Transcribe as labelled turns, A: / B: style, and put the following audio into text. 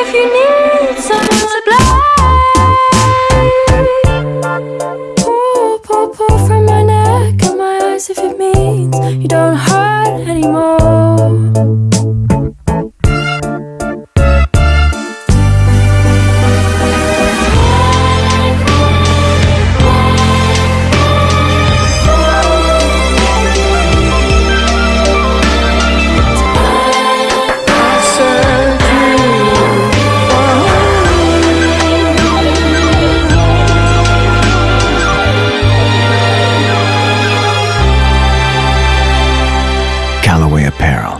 A: if you need someone to blame. Pull, pull, pull from my neck and my eyes if it means you don't hurt
B: peril.